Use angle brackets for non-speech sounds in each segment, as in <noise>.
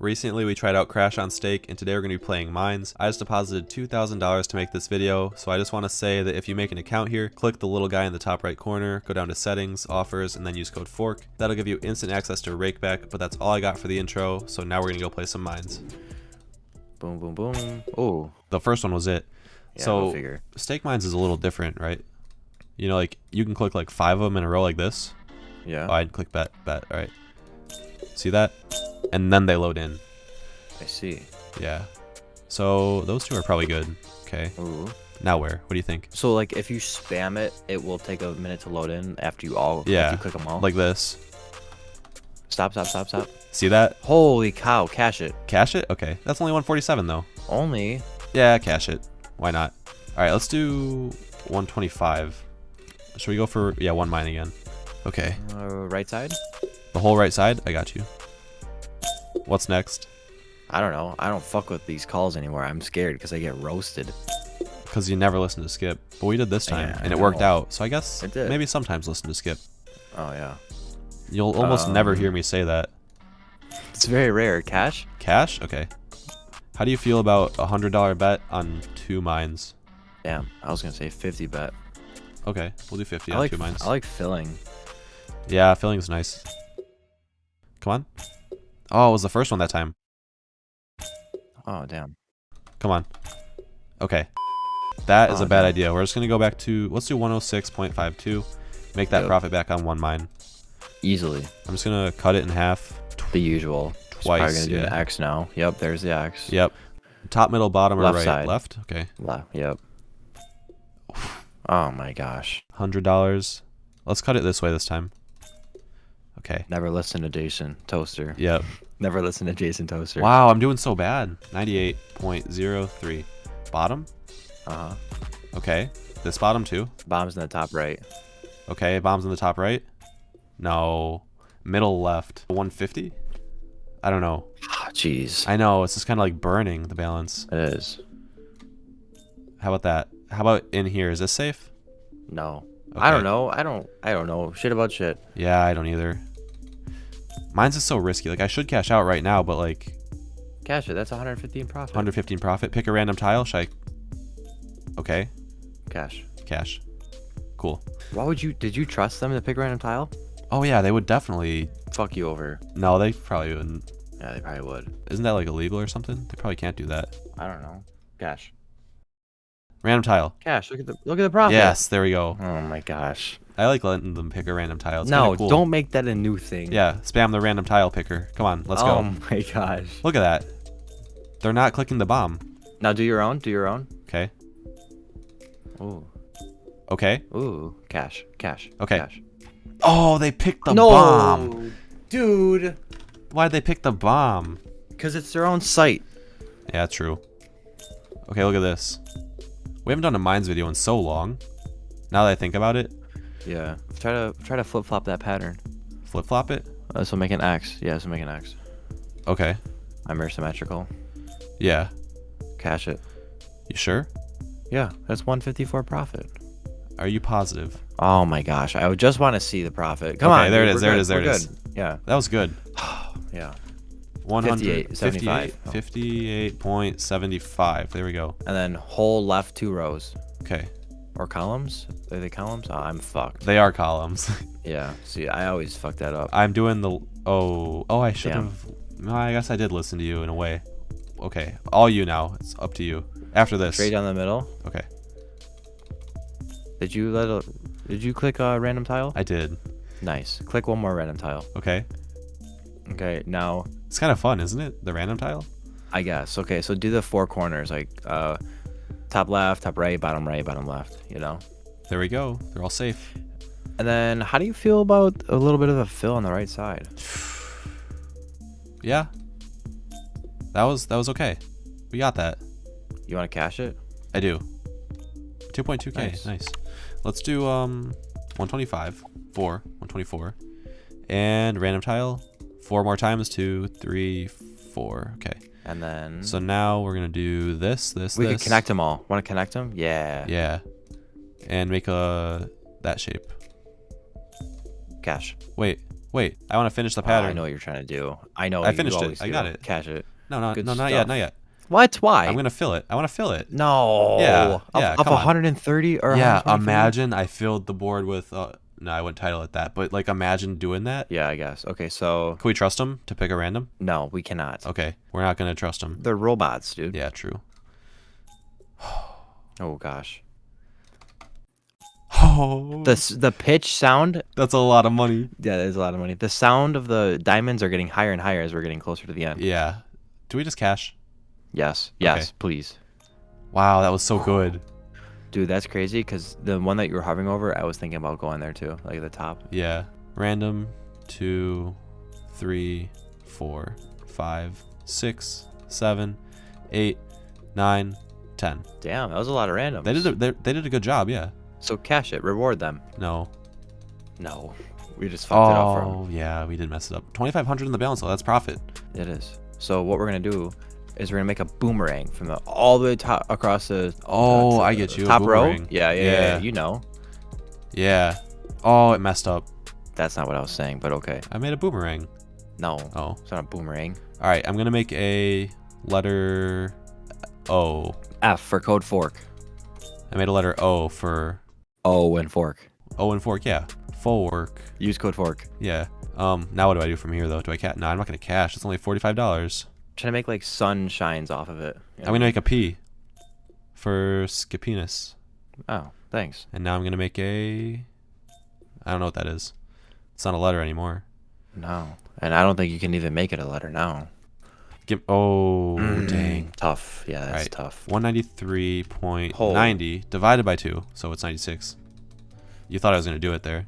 Recently we tried out Crash on Stake and today we're going to be playing Mines. I just deposited $2,000 to make this video, so I just want to say that if you make an account here, click the little guy in the top right corner, go down to settings, offers, and then use code FORK. That'll give you instant access to Rakeback, but that's all I got for the intro, so now we're going to go play some Mines. Boom, boom, boom. Oh, The first one was it. yeah, so figure. Stake Mines is a little different, right? You know, like you can click like five of them in a row like this. Yeah, Oh, I'd click bet, bet, alright. See that? And then they load in. I see. Yeah. So those two are probably good. Okay. Ooh. Now where? What do you think? So like, if you spam it, it will take a minute to load in after you all. Yeah, you click them all. Like this. stop, stop, stop, stop. See that? Holy cow! Cash it. Cash it? Okay. That's only 147 though. Only. Yeah, cash it. Why not? Alright, let's do 125. Should we go for yeah, one mine again? Okay. Uh, right side. The whole right side? I got you. What's next? I don't know. I don't fuck with these calls anymore. I'm scared because I get roasted. Because you never listen to Skip. But we did this time, Yeah, and it worked out. So I guess maybe sometimes listen to Skip. Oh yeah. You'll almost never Um, hear me say that. It's very rare. Cash. Cash? Okay. How do you feel about a hundred dollar bet on two mines? Damn. I was gonna say 50 bet. Okay, we'll do 50 I on like. two mines. I like filling. yeah, filling's nice. Come on. Oh, it was the first one that time. Oh damn. Come on. Okay. That is Oh, a bad no. idea. We're just going to go back to, let's do 106.52. Make that Yep. profit back on one mine. Easily. I'm just going to cut it in half. The usual. Twice, gonna do yeah. an X now. Yep. There's the X. Yep. Top, middle, bottom, or Left right? side. Left? Okay. Left. Yep. Oh my gosh. $100. Let's cut it this way this time. Okay. Never listen to Jason Toaster. Yep. <laughs> Never listen to Jason Toaster. Wow, I'm doing so bad. 98.03. Bottom? Uh huh. Okay. This bottom too. Bombs in the top right. Okay, bombs in the top right. No. Middle left. 150? I don't know. Ah, Jeez. I know, it's just kind of like burning the balance. It is. How about that? How about in here? Is this safe? No. I don't know. I don't. I don't know. Shit about shit. Yeah, I don't either. Mine's is so risky. Like, I should cash out right now, but like, Cash it. That's 115 profit. 115 profit. Pick a random tile. Should I? Okay, Cash. cash. Cool. Why would you? Did you trust them to pick a random tile? Oh yeah, they would definitely. Fuck you over. No, they probably wouldn't. Yeah, they probably would. Isn't that like illegal or something? They probably can't do that. I don't know. Cash. Random tile. Cash. Look at the look at the profit. Yes, there we go. Oh my gosh. I like letting them pick a random tile. It's no, cool. don't make that a new thing. Yeah, spam the random tile picker. Come on, let's oh go. Oh <laughs> my gosh. Look at that. They're not clicking the bomb. Now do your own. Do your own. Okay. Ooh. Okay. Ooh. Cash. Cash. Okay. Cash. Oh, they picked the no, bomb. dude. Why'd they pick the bomb? Because it's their own site. Yeah, true. Okay, look at this. We haven't done a mines video in so long. Now that I think about it, Yeah. Try to try to flip flop that pattern. flip flop it. Uh, so make an X. Yeah. So make an X. Okay. I'm very symmetrical. Yeah. Cash it. You sure? Yeah. That's 154 profit. Are you positive? Oh my gosh. I would just want to see the profit. Come Okay, on. there it is, there it good, is, there we're it is. good. Yeah. That was good. <sighs> Yeah. 100, 58, 75. 58, 58.75. There we go. And then whole left two rows. Okay. Or columns? Are they columns? Oh, I'm fucked. They are columns. <laughs> Yeah. See, I always fuck that up. I'm doing the oh oh I should Damn. have no, I guess I did listen to you in a way. Okay, all you now. It's up to you. After this. Straight down the middle. Okay, Did you let a, Did you click a random tile? I did. Nice. Click one more random tile. Okay, Okay. Now, it's kind of fun, isn't it? The random tile. I guess. Okay. So do the four corners, like uh, top left, top right, bottom right, bottom left. You know. There we go. They're all safe. And then, how do you feel about a little bit of a fill on the right side? Yeah. That was that was okay. We got that. You want to cash it? I do. 2.2k. Nice. Nice. Let's do um 125, 4, 124, and random tile. Four more times. Two, three, four. Okay. And then So now we're gonna do this, this, we this. could connect them all. Want to connect them? Yeah. Yeah. And make a that shape. Cash. Wait, Wait, I want to finish the Oh, pattern. I know what you're trying to do. I know. I you finished it. I got do. it. Cash it. No, no, Good no, not yet, not yet. What? Why? I'm gonna fill it. I want to fill it. No. Yeah, Of, yeah, on. 130 or yeah, 120 for you? imagine I filled the board with. Uh, no, I wouldn't title it that, but like imagine doing that. Yeah, I guess. Okay, so Can we trust them to pick a random? no, we cannot. Okay, we're not gonna trust them. They're robots, dude. Yeah, true. <sighs> Oh gosh. <sighs> Oh, The the pitch sound. that's a lot of money. Yeah, that is a lot of money. The sound of the diamonds are getting higher and higher as we're getting closer to the end. Yeah. Do we just cash? Yes. Yes, please. Wow, that was so good. Dude, that's crazy because the one that you were hovering over, I was thinking about going there too, like the top. Yeah. Random, two, three, four, five, six, seven, eight, nine, ten. Damn, that was a lot of random. They did a, they, they did a good job. Yeah. So cash it, reward them. No. No, we just fucked it up for. Oh yeah, we did mess it up. Twenty five hundred in the balance. though. that's profit. It is. So what we're gonna do is we're gonna make a boomerang from the all the way top across the. Oh, uh, I get you, Top row. Yeah, yeah, yeah, yeah. You know, Yeah. Oh, it messed up. that's not what I was saying, but okay. I made a boomerang. No, Oh. it's not a boomerang. All right. I'm gonna make a letter O. F for code fork. I made a letter O for O and fork. O and fork. Yeah. Fork. Use code fork. Yeah. Um. Now what do I do from here though? Do I cash? No, I'm not gonna cash. It's only forty five dollars. Trying to make like sun shines off of it. you I'm gonna make a P for Skipinus, Oh, thanks. and now I'm gonna make a. I don't know what that is. It's not a letter anymore. No, and I don't think you can even make it a letter now. Give. Oh Mm, dang. Tough. Yeah, that's Right. tough. One ninety three point ninety divided by two, so it's ninety six. You thought I was gonna do it there.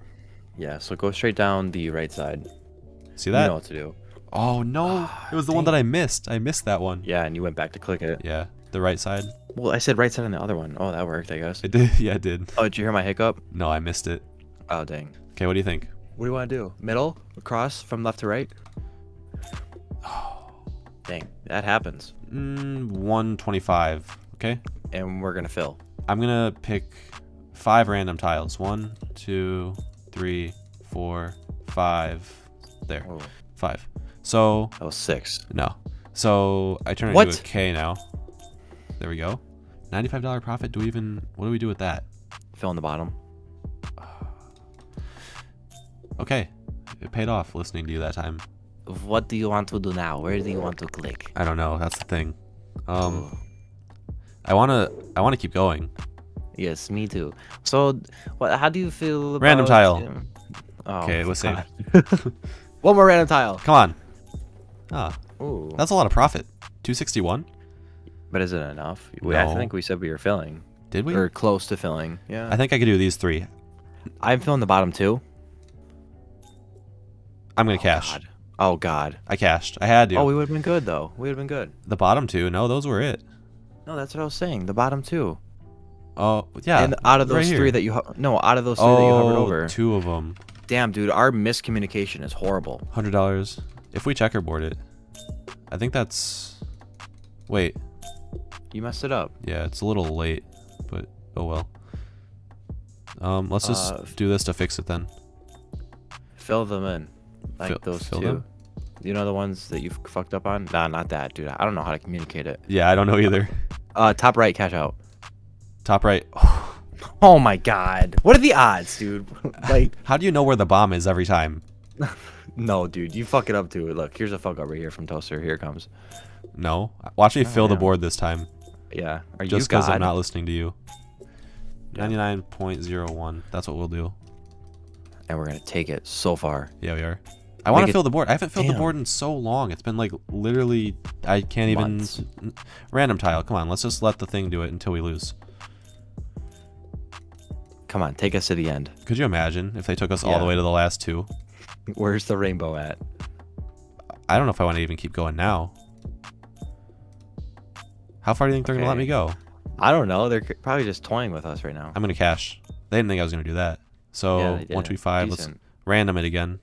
Yeah. So go straight down the right side. See that? You know what to do. Oh no! It was the one that I missed. I missed that one. Yeah, and you went back to click it. Yeah, the right side. Well, I said right side on the other one. Oh, that worked, I guess. It did. <laughs> Yeah, it did. Oh, did you hear my hiccup? No, I missed it. Oh, dang. Okay, what do you think? What do you want to do? Middle? Across from left to right? <sighs> Dang, that happens. Mm, one twenty five. Okay. And we're gonna fill. I'm gonna pick five random tiles. One, two, three, four, five. There, Oh, five. So that was six. no. So I turn it What? into a K now. There we go. Ninety-five dollar profit. Do we even? What do we do with that? Fill in the bottom. <sighs> Okay, it paid off listening to you that time. What do you want to do now? Where do you want to click? I don't know. That's the thing. Um, I wanna. I wanna keep going. Yes, me too. So, what? How do you feel about Random tile. um, Oh, Okay, let's <laughs> save. One more random tile. Come on. Ah, Ooh. that's a lot of profit. Two sixty-one. But is it enough? We, I think we said we were filling. Did we? Or close to filling. Yeah. I think I could do these three. I'm filling the bottom two. I'm gonna Oh, cash. God. Oh God. I cashed. I had to. Oh, we would have been good though. We would have been good. the bottom two. No, those were it. No, that's what I was saying. The bottom two. Oh, yeah. and out of those here. three that you no, out of those three that you hovered Oh, over. two of them. Damn, dude, our miscommunication is horrible. Hundred dollars. If we checkerboard it, I think that's. Wait. You messed it up. Yeah, it's a little late, but oh well. Um, let's just Uh, do this to fix it then. Fill them in, like Fill- those fill two. them? You know the ones that you f- fucked up on? Nah, not that, dude. I don't know how to communicate it. Yeah, I don't know either. Uh, top right, cash out. Top right. <sighs> Oh my god, what are the odds, dude? <laughs> like, How do you know where the bomb is every time? <laughs> no, dude, you fuck it up too. Look, here's a fuck up right here from Toaster. Here it comes. No. Watch me Oh, fill the board this time. Yeah, are Just because I'm not listening to you. Yeah. Ninety-nine point zero one. That's what we'll do. And we're gonna take it so far. Yeah, we are. I want to fill the board. I haven't filled the board in so long. It's been like literally. I can't even. Months. n- Random tile. Come on. Let's just let the thing do it until we lose. Come on, take us to the end. Could you imagine if they took us all the way to the last two? Where's the rainbow at? I don't know if I want to even keep going now. How far do you think they're gonna let me go? I don't know. They're probably just toying with us right now. I'm gonna cash. They didn't think I was gonna do that. So Yeah, one, two, five. Let's random it again.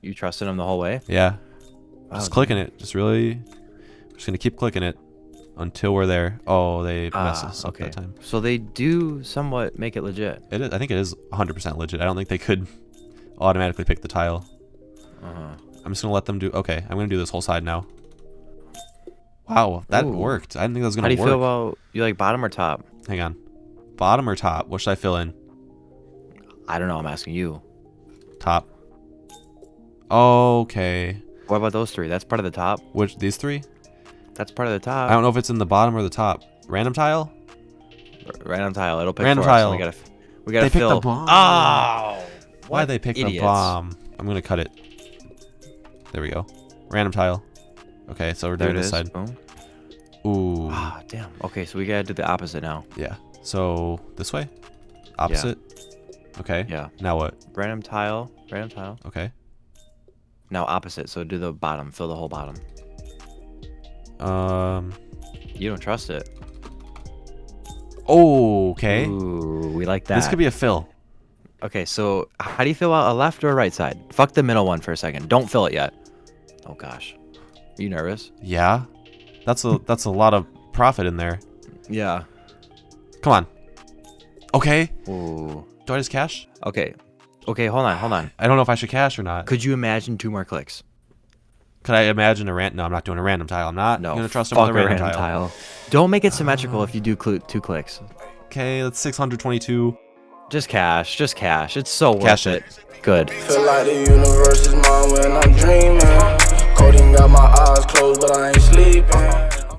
You trusted them the whole way? Yeah. Wow, Just clicking it. Just really. Just gonna keep clicking it until we're there. Oh, they messed Ah, us up okay. that time. So they do somewhat make it legit. It is. I think it is 100% legit. I don't think they could automatically pick the tile. Uh-huh. I'm just gonna let them do. Okay, I'm gonna do this whole side now. Wow, that Ooh. worked. I didn't think that was gonna work. How do you work. feel about you like bottom or top? Hang on, bottom or top? What should I fill in? I don't know. I'm asking you. Top. Okay. What about those three? That's part of the top. Which these three? That's part of the top. I don't know if it's in the bottom or the top. Random tile? R- Random tile. It'll pick Random for us, so tile. We gotta. We gotta They picked the fill. bomb. Oh. Why they pick the idiots. bomb? I'm gonna cut it. There we go. Random tile. Okay, so we're There doing this is. side. Boom. Ooh. Ah, damn. Okay, so we gotta do the opposite now. Yeah. So this way? Opposite? Okay. Yeah. Now what? Random tile. Random tile. Okay. Now opposite. So do the bottom. Fill the whole bottom. Um. You don't trust it. Oh, okay. Ooh, we like that. This could be a fill. Okay, so how do you feel about a left or a right side? Fuck the middle one for a second. Don't fill it yet. Oh gosh. Are you nervous? Yeah. That's a <laughs> that's a lot of profit in there. Yeah. Come on. Okay. Ooh. Do I just cash? Okay. Okay, hold on, hold on. I don't know if I should cash or not. Could you imagine two more clicks? Could I imagine a rant? No, I'm not doing a random tile. I'm not No. gonna trust him with a a random, tile. Don't make it symmetrical if you do cl- two clicks. Okay, that's 622. Just cash. Just cash. It's so worth Cash it. it. Good. Coding got my eyes closed, but I ain't sleeping.